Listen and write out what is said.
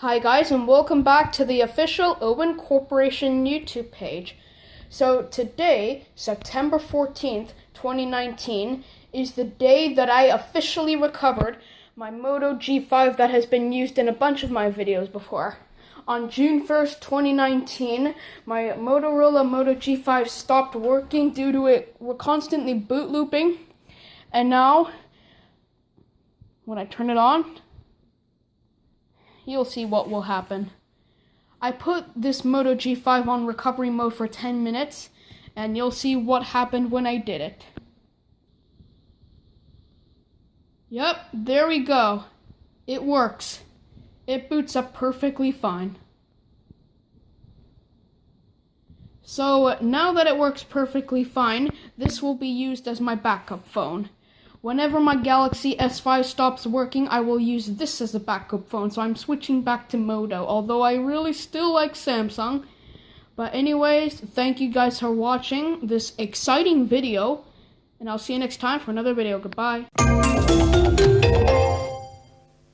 Hi guys and welcome back to the official Owen Corporation YouTube page. So today, September 14th, 2019, is the day that I officially recovered my Moto G5 that has been used in a bunch of my videos before. On June 1st, 2019, my Motorola Moto G5 stopped working due to it constantly boot looping. And now, when I turn it on, you'll see what will happen. I put this Moto G5 on recovery mode for 10 minutes, and you'll see what happened when I did it. Yep, there we go. It works. It boots up perfectly fine. So now that it works perfectly fine, this will be used as my backup phone. Whenever my Galaxy S5 stops working, I will use this as a backup phone, so I'm switching back to Moto, although I really still like Samsung. But anyways, thank you guys for watching this exciting video, and I'll see you next time for another video. Goodbye.